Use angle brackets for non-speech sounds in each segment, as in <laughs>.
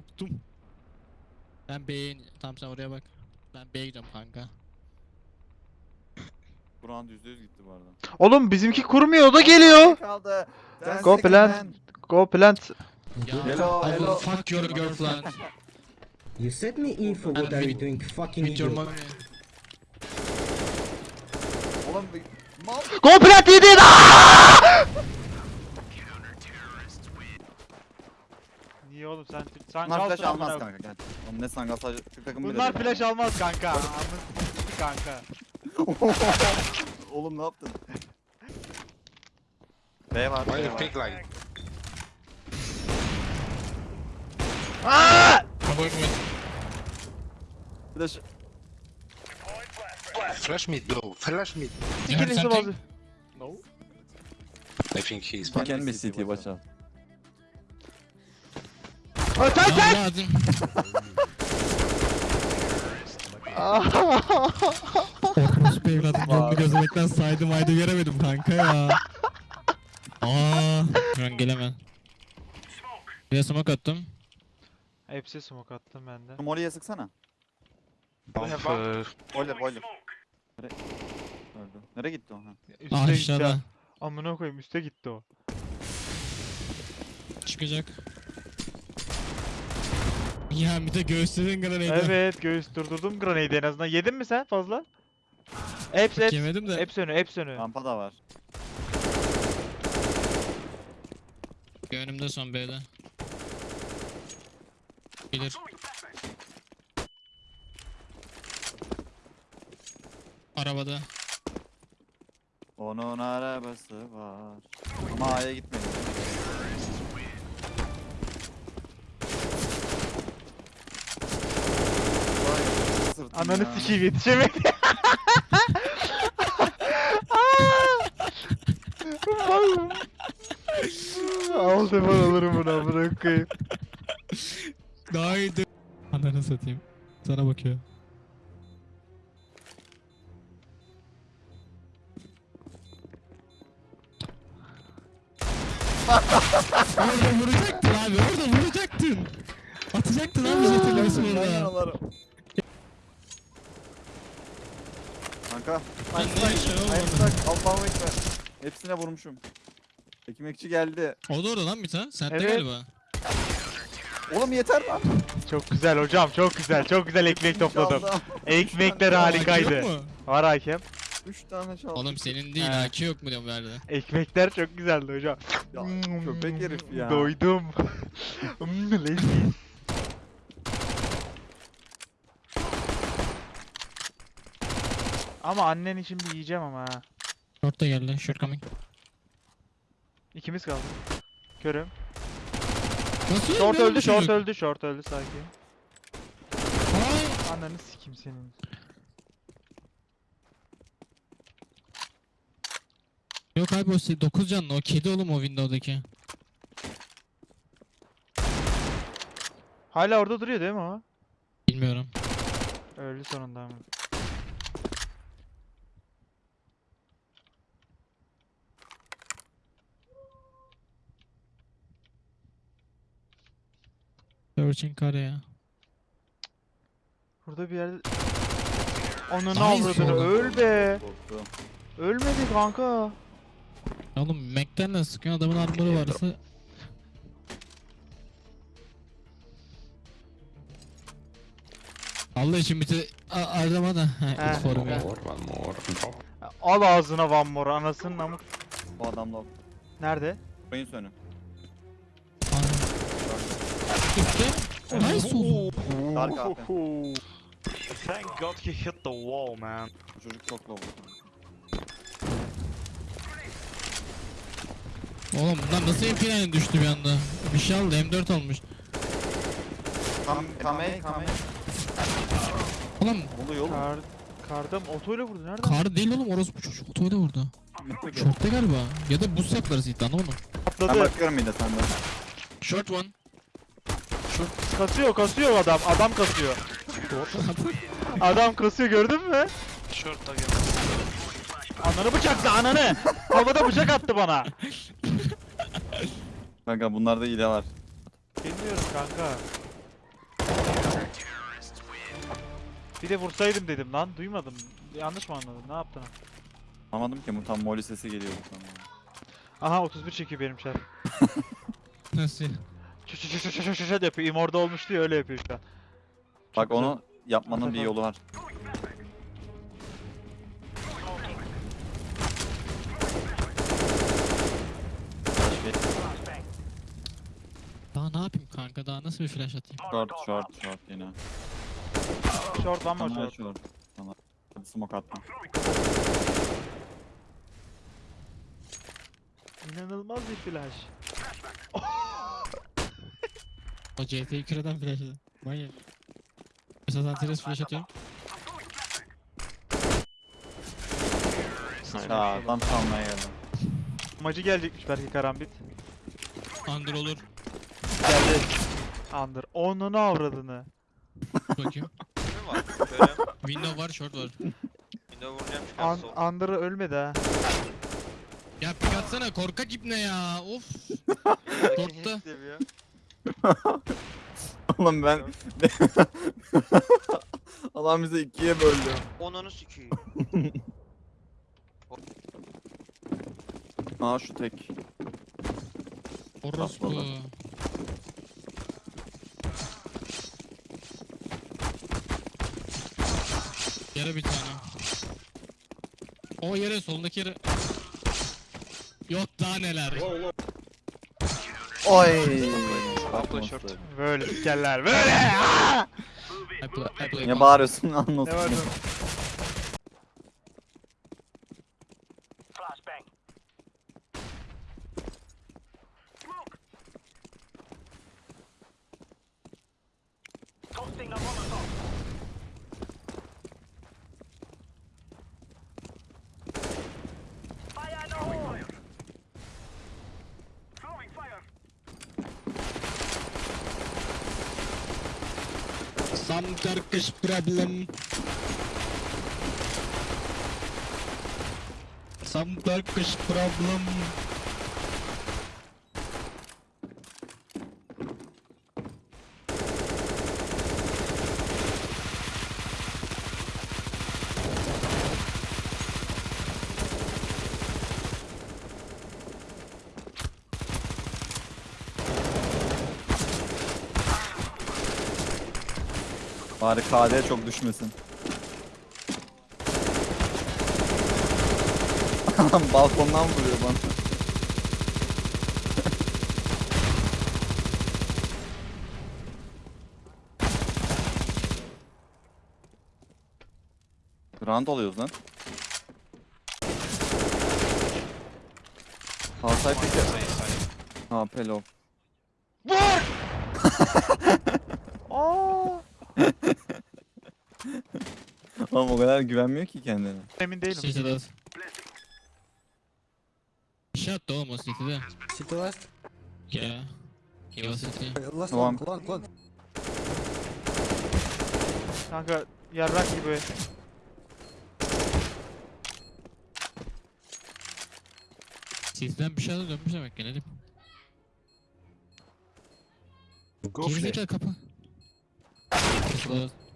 Korktum. Ben B'ye Tamam sen oraya bak. Ben B'ye gidiyorum kanka. Buran %100 gitti bu arada. Oğlum bizimki kurmuyor o da geliyor. Kaldı. Ten Go plant. man. Go plant. Ya Hello, I will hello. fuck your girlfriend. <laughs> You set me in for what are you doing, fucking With your idiot? mommy. Oğlum bir mal. Go plant yedi. Aa! Niye oğlum sen Bunlar flash almaz amına. kanka gel. Oğlum ne sangal sadece Türk takımı Bunlar flash almaz kanka. Amın s**ti kanka. <laughs> Oğlum ne yaptın? B var. Why B you var. pick like? I'm going with. Flash. Flash mid, yo. Flash mid. You something? bazı. No. I think he's Can fine. be CT watch out. Aa, sen lazım. Orospu evladım canını gözlemekten saydım ayda göremedim kanka ya. Aa, an gelemem. Bir smoke attım. Hepsi smoke attım ben de. Molly'ye sıksana. Uh, Boiler boiler. Nere... Öldü. Nereye gitti o? Ha. Üste. Aşağıda. Amına koyayım üste gitti o. Çıkacak. Ya bir de göğüslerin granaydı. Evet göğüs durdurdum grenade en azından. Yedin mi sen fazla? Hepsi hepsi. Yemedim de. Hepsi önü hepsi önü. Rampa da var. Önümde son B'de. Bilir. Arabada. Onun arabası var. Ama A'ya gitmedi. Ananı sikeyim yetişemedi. <laughs> Al defol alırım bunu amına koyayım. Daha iyi de... Ananı satayım. Sana bakıyor. orada vuracaktın abi, orada vuracaktın. Atacaktın abi jetonlarısını Ben Kanka. Ben ne işe oğlum? Ayakta Allahu Ekber. Hepsine vurmuşum. Ekmekçi geldi. O da orada lan bir tane. Sende Evet. galiba. Oğlum yeter lan. Çok güzel hocam çok güzel çok güzel ekmek topladım. Ekmekler Aa, harikaydı. yok mu? Var hakem. Üç tane çaldı. Oğlum senin değil, He. AK yok mu diyorum verdi. Ekmekler çok güzeldi hocam. Ya, köpek herif ya. Doydum. <laughs> Hmm, Leziz. Ama annen için bir yiyeceğim ama ha. Short da geldi, short coming. İkimiz kaldı. Körüm. Nasıl Short öldü, short öldü, short öldü sakin. Ananı sikim senin. Yok abi o 9 canlı, o kedi oğlum o window'daki. Hala orada duruyor değil mi o? Bilmiyorum. Öldü sonunda ama. Searching kare ya. Burada bir yerde... Ananı avradını öl be. Ölmedi kanka. Oğlum Mac'ten de sıkıyor adamın armoru varsa. Allah için bir de a- arama da. For me. Drop. Al ağzına one more anasının amık. Bu adam da Nerede? Oyun sönü. Üstte. Nice oğlum. Dark AP. <laughs> Thank God he hit the wall, man. Çocuk çok low. Oğlum bundan nasıl MP9 düştü bir anda? Bir şey aldı M4 olmuş. Kam kame kame. Oğlum oluyor oğlum? Kar, kardım otoyla vurdu nereden? kar değil oğlum orospu çocuk otoyla vurdu. Short'ta galiba. Ya da boost yaptılar Zidane anlamadım. Ben Atladı. bakıyorum bir de senden. Short one. Kasıyor kasıyor adam. Adam kasıyor. adam kasıyor gördün mü? Short'a. Ananı bıçakla ananı. Havada bıçak attı bana. Kanka bunlarda hile var. Bilmiyorum kanka. Bir de vursaydım dedim lan. Duymadım. Yanlış mı anladın? Ne yaptın? Anlamadım ki bu tam moli sesi geliyordu. Aha 31 çekiyor benim şer. Nasıl? Şu şu şu şu şu şu şu yapıyor. İmorda olmuş diye öyle yapıyor şu an. Bak güzel. onu yapmanın bir yolu var. Daha ne yapayım kanka? Daha nasıl bir flash atayım? Short short short yine. Short one more Tamam short. short. Tamam. Hadi smoke atma. İnanılmaz bir flash. O CT'yi kıreden flash atayım. Manyak. Mesela Antares flash atıyorum. Ya adam çalmaya geldim. Macı gelecekmiş belki karambit. Under olur. Geldi. Under. Onunu avradını. Bakayım. Ne var? Böyle Window var, short var. window vuracağım çıkar An sol. Under'ı ölmedi ha. Ya pik atsana korkak ibne ya. Of. Short'ta. Seviyor. <laughs> Oğlum ben... <laughs> Adam bizi ikiye böldü. Onunu sikiyim. Aa şu tek. Orospu. Atladı. Yere bir tane. O yere solundaki yere. Yok daha neler. Oy. Böyle sikerler. Böyle. <laughs> Niye bağırıyorsun Ne anlasın. Some Turkish problem. Some Turkish problem. Bari KD çok düşmesin. <laughs> Balkondan vuruyor bana. <laughs> Round alıyoruz lan. Halsay peki. Ha pelo. Vur! <laughs> Aa! Oğlum o kadar güvenmiyor ki kendine. Emin değilim. City'de. Şey attı oğlum o City'de. City last. Ya. He was City. Last Tamam. one, long. Kanka yarrak gibi. City'den bir şeyler dönmüş demek diyeyim. Go. Gerizekalı kapı. Close.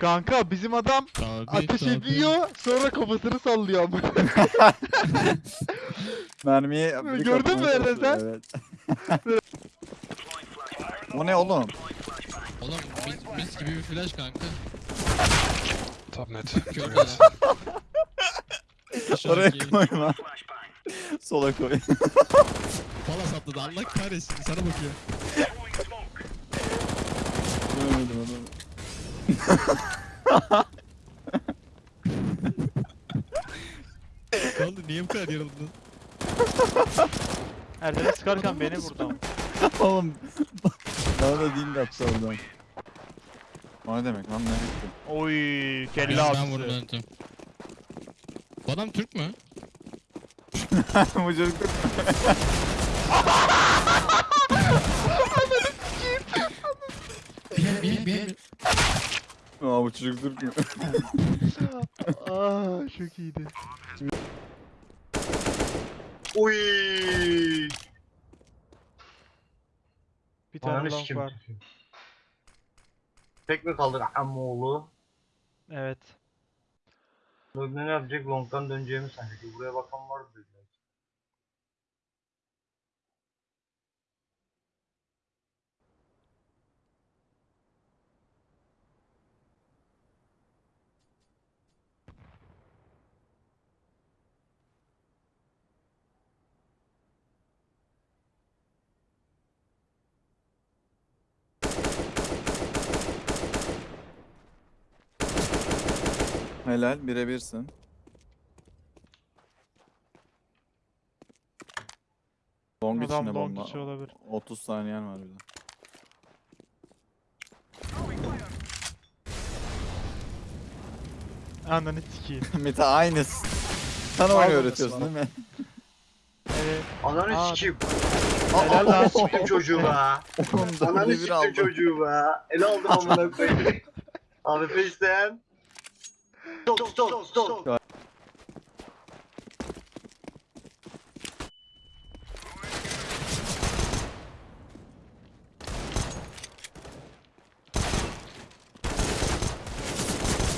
Kanka bizim adam Tabii, ateş tabii. ediyor sonra kafasını sallıyor ama. <laughs> Mermiyi bir Gördün mü kapmaya Eren sen? çalışıyor, Evet. <laughs> o ne oğlum? Oğlum mis, mis gibi bir flash kanka. Top mid. Kör. <laughs> Oraya koyma. Sola koy. Palas atladı Allah kahretsin sana bakıyor. Görmedim adamı. Ne oldu niye bu kadar yarıldın? Erdem'e sıkarken beni vurdu ama. Oğlum. Bana da dil de attı oradan. O ne demek lan ne bitti? Oy kelle Ben, avcısı. ben vurdum önce. Bu adam Türk mü? <laughs> Bu çocuk Bir Aa bu çocuk Türk mü? Aa çok iyiydi. Oy. Bir tane long var. Tek mi kaldık Amoğlu? Evet. Böyle ne yapacak? Long'dan döneceğimi sanacak. Buraya bakan vardı dediler. Helal birebirsin. Long Adam içinde long bomba. içi olabilir. 30 saniyen var bir de. Ananı sikeyim. <laughs> Mete aynısı. Sana oyunu öğretiyorsun değil mi? Evet. Ananı Aa, sikeyim. Helal lan. Siktim çocuğu be. Oğlum Ananı dörde bir siktim aldım. çocuğu be. El aldım amına koyayım. <laughs> AWP isteyen. Stop stop stop.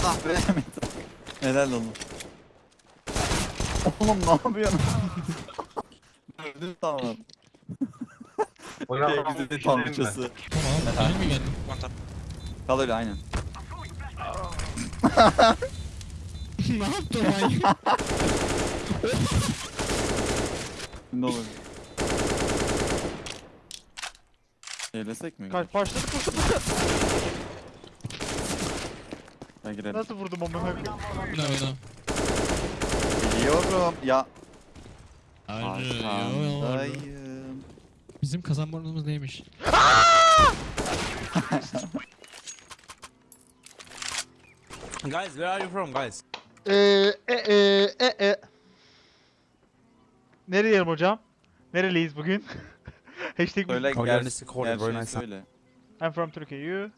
Ah be. Helal oğlum. Oğlum ne yapıyorsun? Öldüm tamam. Bize tanrıçası. Tamam. Benim mi. Kal öyle aynen. <laughs> ne yaptın manyak? <laughs> Ne olur. Eylesek mi? Kaç başladı koştu. Ben girelim. Nasıl vurdum amına koyayım? Oyna oyna. Biliyorum. Ya. Arkandayım. Bizim kazanmamız neymiş? <laughs> Guys, where are you from, guys? Eee e e e e. Nereye hocam? Nereliyiz bugün? <laughs> Hashtag Söyle in the corner, very Gerçeği nice. söyle. I'm from Turkey. You?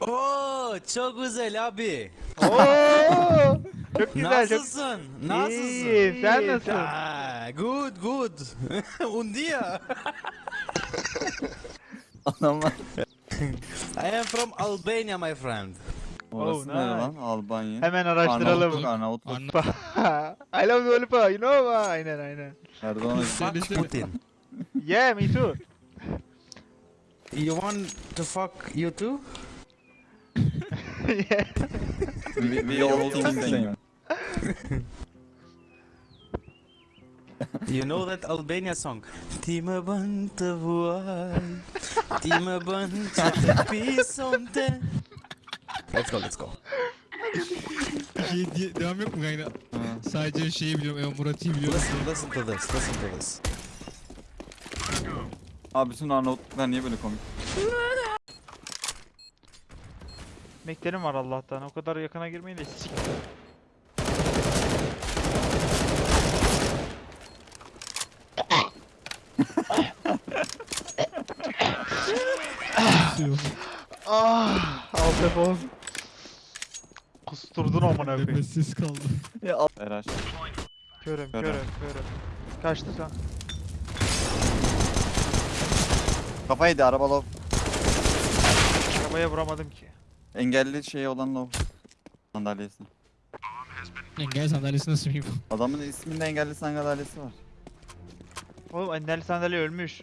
Oo, çok güzel abi. Oo! Çok güzel. Çok... Nasılsın? Nasılsın? İyiyim. Sen nasılsın? Ah, good, good. Un dia. Adamlar. I am from Albania, my friend. Oh, Orası Oh, nere nice. lan? Albanya. Hemen araştıralım. Arnavutluk, Arnavutluk. <laughs> I love Lollipop. You know what? Aynen aynen. Erdoğan Fuck Putin. Yeah, me too. You want to fuck you too? <laughs> yeah. we, we all think the same. You know that Albania song? Ti më bën të vuaj, ti Let's go, let's go. Şey diye, devam yok mu? Ha. Sadece şeyi biliyorum. Evo Murat'ı biliyorum. Listen, listen to this, listen to this. Abi bütün Arnavutluklar niye böyle komik? Meklerim var Allah'tan. O kadar yakına girmeyin de sik. Telefon. Kusturdun amına koyayım. Nefessiz kaldı. Ya al. Eraş. Körüm, Körüm. körüm. Kaçtı sen. Kafaydı araba low. Arabaya vuramadım ki. Engelli şey olan low. Sandalyesi. Engel sandalyesi nasıl bir Adamın isminde engelli sandalyesi var. Oğlum enderli sandalye ölmüş.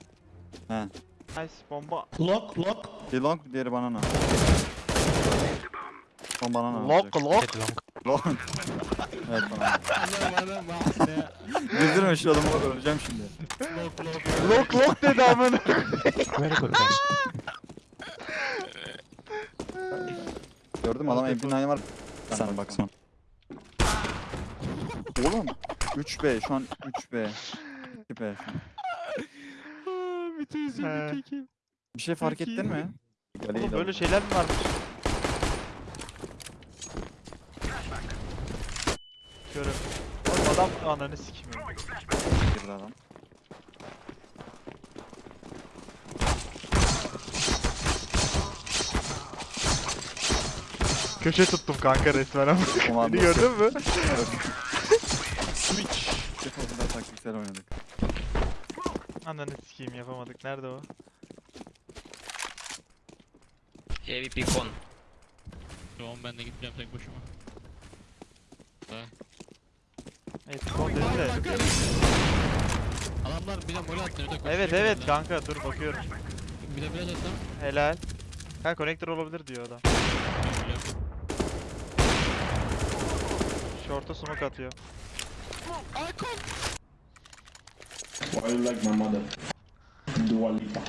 He. Nice bomba. Lock, lock. Bir long diğeri banana. Son banana Lock olacak. lock. Long. <laughs> evet bana ne? Güldürme şu adamı öleceğim şimdi. Lock lock dedi amına. Gördün mü adam MP9 var. Sana bak son. Oğlum 3B şu an 3B. 2B. Bütün üzüldük. Bir şey fark ettin mi? Oğlum böyle şeyler mi varmış? Körüm. Oğlum adam ananı sikmiyor. Girdi adam. Köşe tuttum kanka resmen ama. <laughs> Beni gördün mü? Switch. Fazla taktiksel oynadık. Ananı sikeyim yapamadık. Nerede o? Con. Şu an ben de gideceğim tek başıma. Evet kon dedi de. Adamlar bir de mole attı. Evet evet kanka dur bakıyorum. Bir de biraz atsam. Helal. Ha connector olabilir diyor adam. Short'a smoke atıyor. Why you like my mother? Dua Lipa.